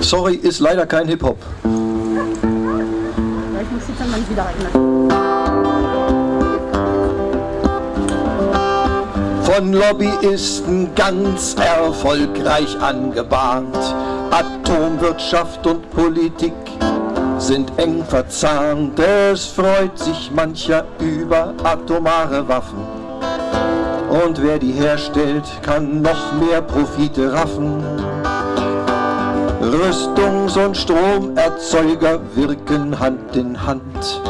Sorry, ist leider kein Hip-Hop. Ja, ich muss jetzt an mein wieder erinnern. Von Lobbyisten ganz erfolgreich angebahnt. Atomwirtschaft und Politik sind eng verzahnt. Es freut sich mancher über atomare Waffen. Und wer die herstellt, kann noch mehr Profite raffen. Rüstungs- und Stromerzeuger wirken Hand in Hand.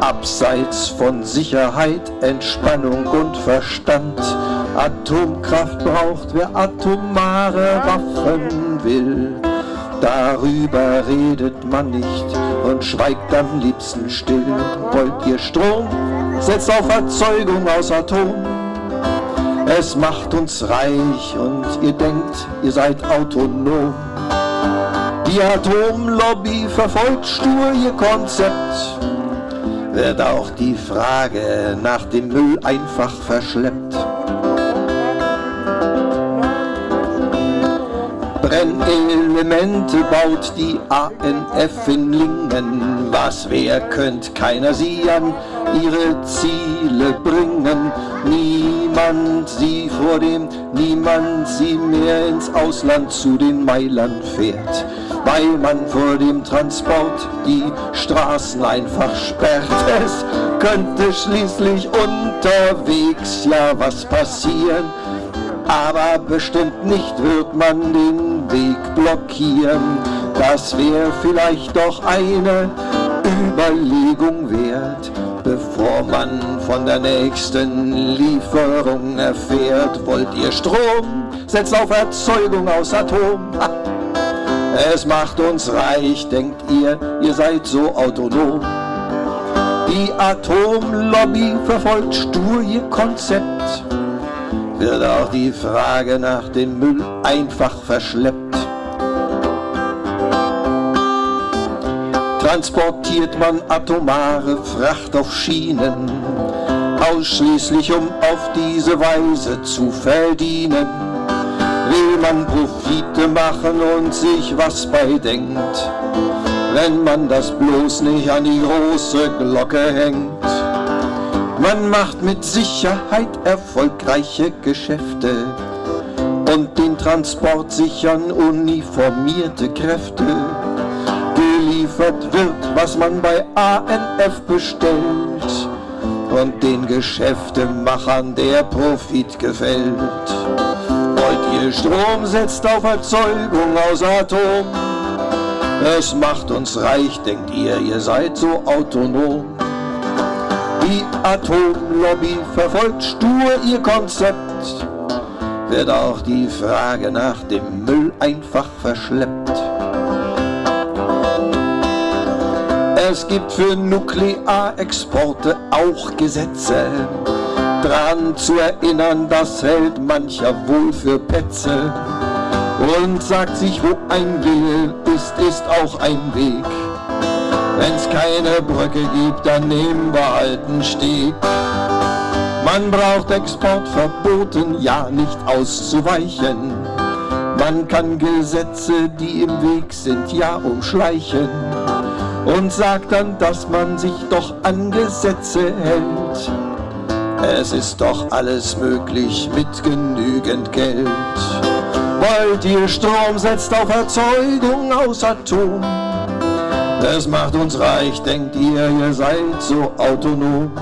Abseits von Sicherheit, Entspannung und Verstand. Atomkraft braucht, wer atomare Waffen will. Darüber redet man nicht und schweigt am liebsten still. Wollt ihr Strom? Setzt auf Erzeugung aus Atom. Es macht uns reich und ihr denkt, ihr seid autonom. Die Atomlobby verfolgt stur ihr Konzept, wird auch die Frage nach dem Müll einfach verschleppt. Brennelemente baut die ANF in Lingen. Was wer könnt keiner sie an ihre Ziele bringen. Niemand sie vor dem, niemand sie mehr ins Ausland zu den Meilern fährt. Weil man vor dem Transport die Straßen einfach sperrt. Es könnte schließlich unterwegs ja was passieren. Aber bestimmt nicht wird man den Weg blockieren. Das wäre vielleicht doch eine Überlegung wert, man von der nächsten Lieferung erfährt. Wollt ihr Strom? Setzt auf Erzeugung aus Atom. Es macht uns reich, denkt ihr, ihr seid so autonom. Die Atomlobby verfolgt stur ihr Konzept wird auch die Frage nach dem Müll einfach verschleppt. Transportiert man atomare Fracht auf Schienen, ausschließlich um auf diese Weise zu verdienen. Will man Profite machen und sich was bei denkt, wenn man das bloß nicht an die große Glocke hängt. Man macht mit Sicherheit erfolgreiche Geschäfte und den Transport sichern uniformierte Kräfte. Geliefert wird, was man bei ANF bestellt und den Geschäftemachern der Profit gefällt. Wollt ihr Strom, setzt auf Erzeugung aus Atom. Es macht uns reich, denkt ihr, ihr seid so autonom. Die Atomlobby verfolgt stur ihr Konzept, wird auch die Frage nach dem Müll einfach verschleppt. Es gibt für Nuklearexporte auch Gesetze, dran zu erinnern, das hält mancher wohl für Petze und sagt sich, wo ein Wille ist, ist auch ein Weg. Wenn's keine Brücke gibt, dann nehmen wir einen Steg. Man braucht Exportverboten, ja nicht auszuweichen. Man kann Gesetze, die im Weg sind, ja umschleichen. Und sagt dann, dass man sich doch an Gesetze hält. Es ist doch alles möglich mit genügend Geld. Wollt ihr Strom, setzt auf Erzeugung aus Atom. Das macht uns reich, denkt ihr, ihr seid so autonom.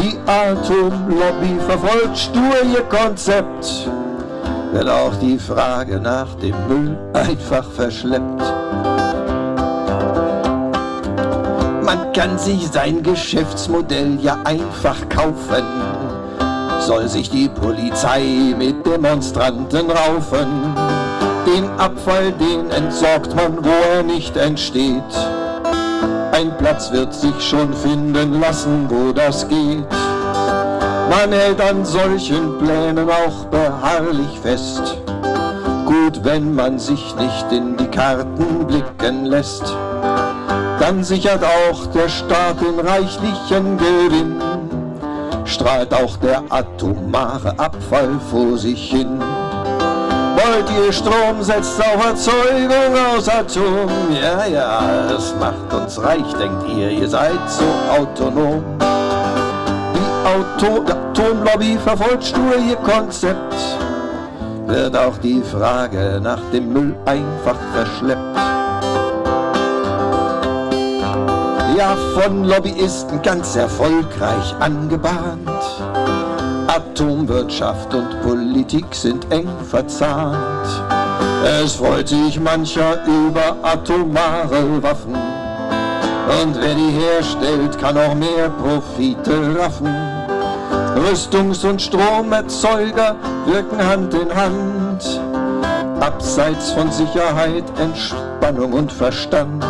Die Atomlobby verfolgt stur ihr Konzept, wird auch die Frage nach dem Müll einfach verschleppt. Kann sich sein Geschäftsmodell ja einfach kaufen, soll sich die Polizei mit Demonstranten raufen. Den Abfall, den entsorgt man, wo er nicht entsteht. Ein Platz wird sich schon finden lassen, wo das geht. Man hält an solchen Plänen auch beharrlich fest. Gut, wenn man sich nicht in die Karten blicken lässt. Dann sichert auch der Staat den reichlichen Gewinn. Strahlt auch der atomare Abfall vor sich hin. Wollt ihr Strom, setzt auf Erzeugung aus Atom. Ja, ja, es macht uns reich, denkt ihr, ihr seid so autonom. Die Auto Atomlobby verfolgt stur ihr Konzept. Wird auch die Frage nach dem Müll einfach verschleppt. Ja, von Lobbyisten ganz erfolgreich angebahnt. Atomwirtschaft und Politik sind eng verzahnt. Es freut sich mancher über atomare Waffen. Und wer die herstellt, kann auch mehr Profite raffen. Rüstungs- und Stromerzeuger wirken Hand in Hand. Abseits von Sicherheit, Entspannung und Verstand.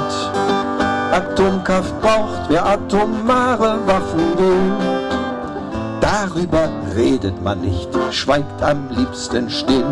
Atomkraft braucht, wer atomare Waffen will. Darüber redet man nicht, schweigt am liebsten still.